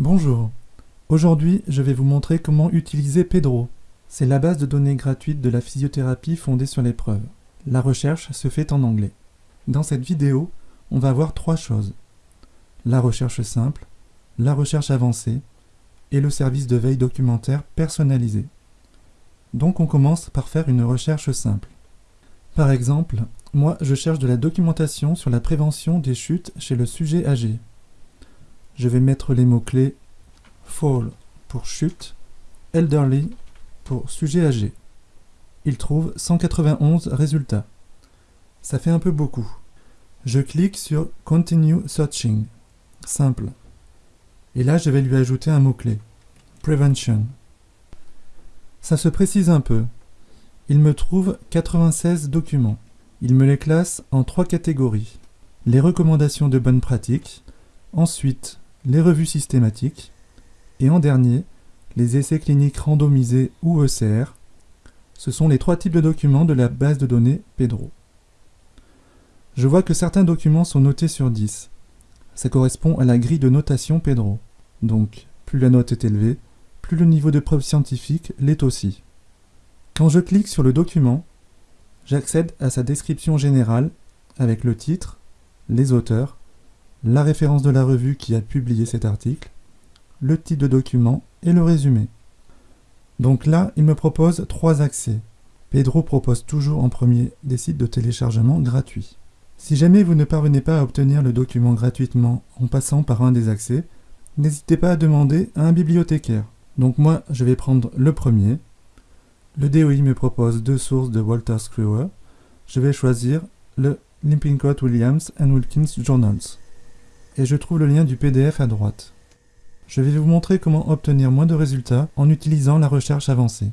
Bonjour. Aujourd'hui, je vais vous montrer comment utiliser Pedro. C'est la base de données gratuite de la physiothérapie fondée sur les preuves. La recherche se fait en anglais. Dans cette vidéo, on va voir trois choses. La recherche simple, la recherche avancée et le service de veille documentaire personnalisé. Donc on commence par faire une recherche simple. Par exemple, moi je cherche de la documentation sur la prévention des chutes chez le sujet âgé je vais mettre les mots-clés fall pour chute, elderly pour sujet âgé. Il trouve 191 résultats. Ça fait un peu beaucoup. Je clique sur Continue Searching. Simple. Et là, je vais lui ajouter un mot-clé. Prevention. Ça se précise un peu. Il me trouve 96 documents. Il me les classe en trois catégories. Les recommandations de bonne pratique, ensuite les revues systématiques, et en dernier, les essais cliniques randomisés ou ECR. Ce sont les trois types de documents de la base de données Pedro. Je vois que certains documents sont notés sur 10. Ça correspond à la grille de notation Pedro. Donc, plus la note est élevée, plus le niveau de preuve scientifique l'est aussi. Quand je clique sur le document, j'accède à sa description générale avec le titre, les auteurs, la référence de la revue qui a publié cet article, le titre de document et le résumé. Donc là, il me propose trois accès. Pedro propose toujours en premier des sites de téléchargement gratuits. Si jamais vous ne parvenez pas à obtenir le document gratuitement en passant par un des accès, n'hésitez pas à demander à un bibliothécaire. Donc moi, je vais prendre le premier. Le DOI me propose deux sources de Walter Screwer. Je vais choisir le Limpingcott Williams and Wilkins Journals et je trouve le lien du PDF à droite. Je vais vous montrer comment obtenir moins de résultats en utilisant la recherche avancée.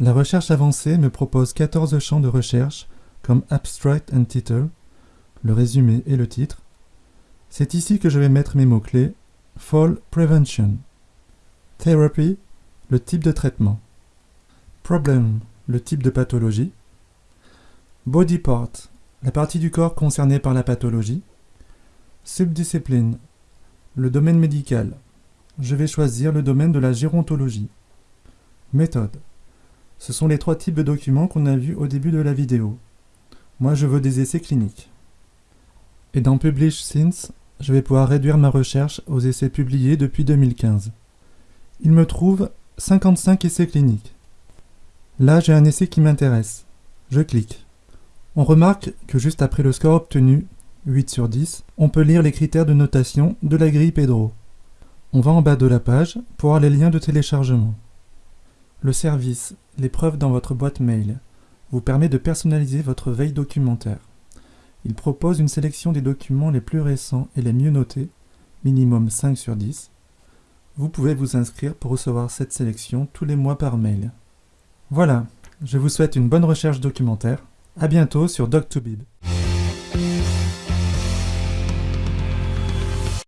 La recherche avancée me propose 14 champs de recherche comme Abstract and Title, le résumé et le titre. C'est ici que je vais mettre mes mots-clés Fall Prevention, Therapy, le type de traitement, Problem, le type de pathologie, Body Part, la partie du corps concernée par la pathologie, Subdiscipline. Le domaine médical. Je vais choisir le domaine de la gérontologie. Méthode. Ce sont les trois types de documents qu'on a vus au début de la vidéo. Moi, je veux des essais cliniques. Et dans Publish Since, je vais pouvoir réduire ma recherche aux essais publiés depuis 2015. Il me trouve 55 essais cliniques. Là, j'ai un essai qui m'intéresse. Je clique. On remarque que juste après le score obtenu, 8 sur 10, on peut lire les critères de notation de la grille Pedro. On va en bas de la page pour voir les liens de téléchargement. Le service « Les preuves dans votre boîte mail » vous permet de personnaliser votre veille documentaire. Il propose une sélection des documents les plus récents et les mieux notés, minimum 5 sur 10. Vous pouvez vous inscrire pour recevoir cette sélection tous les mois par mail. Voilà, je vous souhaite une bonne recherche documentaire. A bientôt sur Doc2Bib.